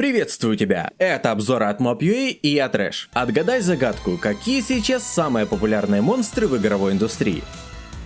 Приветствую тебя! Это обзор от Mob.ua и я Трэш. Отгадай загадку, какие сейчас самые популярные монстры в игровой индустрии.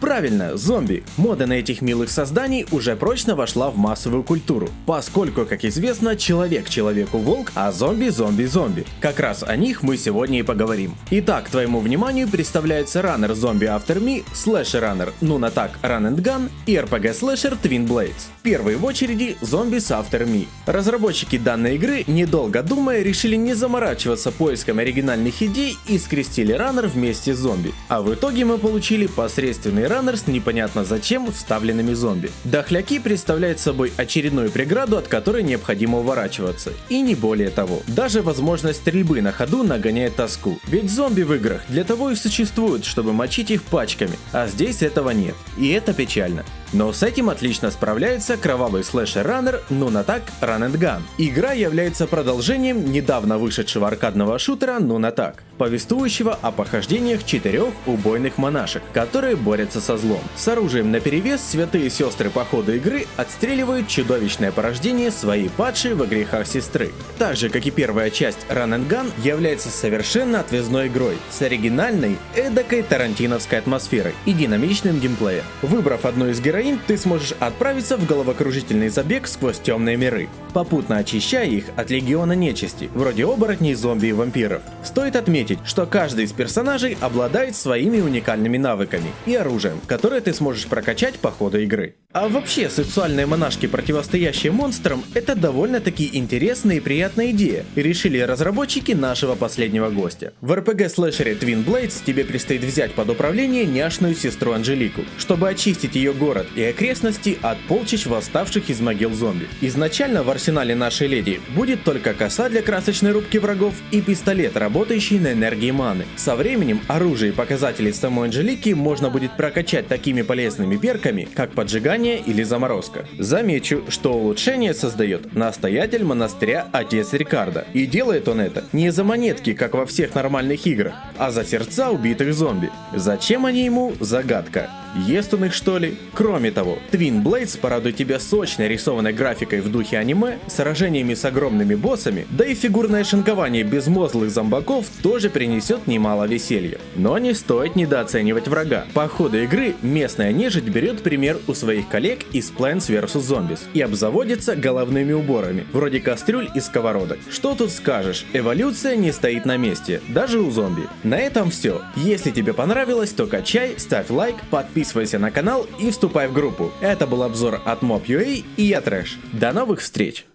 Правильно, зомби. Мода на этих милых созданий уже прочно вошла в массовую культуру, поскольку, как известно, человек человеку волк, а зомби зомби зомби. Как раз о них мы сегодня и поговорим. Итак, твоему вниманию представляется раннер Zombie After Me, слэшер раннер Nun Attack Run and Gun и RPG слэшер Twin Blades. Первый в очереди Zombies After Me. Разработчики данной игры, недолго думая, решили не заморачиваться поиском оригинальных идей и скрестили раннер вместе с зомби. А в итоге мы получили посредственный с непонятно зачем вставленными зомби. Дохляки представляют собой очередную преграду, от которой необходимо уворачиваться. И не более того. Даже возможность стрельбы на ходу нагоняет тоску. Ведь зомби в играх для того и существуют, чтобы мочить их пачками, а здесь этого нет. И это печально. Но с этим отлично справляется кровавый слэшер-раннер Attack Run and Gun. Игра является продолжением недавно вышедшего аркадного шутера Attack, повествующего о похождениях четырех убойных монашек, которые борются со злом. С оружием наперевес святые сестры по ходу игры отстреливают чудовищное порождение своей падшей во грехах сестры. Так же, как и первая часть Run and Gun является совершенно отвязной игрой, с оригинальной, эдакой тарантиновской атмосферой и динамичным геймплеем. Выбрав одну из героинь, ты сможешь отправиться в головокружительный забег сквозь темные миры, попутно очищая их от легиона нечисти, вроде оборотней, зомби и вампиров. Стоит отметить, что каждый из персонажей обладает своими уникальными навыками и оружием, которое ты сможешь прокачать по ходу игры. А вообще, сексуальные монашки, противостоящие монстрам, это довольно-таки интересная и приятная идея, решили разработчики нашего последнего гостя. В RPG-слэшере Twin Blades тебе предстоит взять под управление няшную сестру Анжелику, чтобы очистить ее город и окрестности от полчищ восставших из могил зомби. Изначально в арсенале нашей леди будет только коса для красочной рубки врагов и пистолет, работающий на энергии маны. Со временем оружие и показатели самой Анжелики можно будет прокачать такими полезными перками, как поджигание или заморозка. Замечу, что улучшение создает настоятель монастыря отец Рикардо. И делает он это не за монетки, как во всех нормальных играх, а за сердца убитых зомби. Зачем они ему, загадка. Ест он их что ли? Кроме того, Twin Blades порадует тебя сочной рисованной графикой в духе аниме, сражениями с огромными боссами, да и фигурное шинкование безмозглых зомбаков тоже принесет немало веселья. Но не стоит недооценивать врага. По ходу игры местная нежить берет пример у своих коллег из Plants vs Zombies и обзаводится головными уборами, вроде кастрюль и сковородок. Что тут скажешь, эволюция не стоит на месте, даже у зомби. На этом все. Если тебе понравилось, то качай, ставь лайк, подписывайся подписывайся на канал и вступай в группу. Это был обзор от Mob.ua и я Трэш. До новых встреч!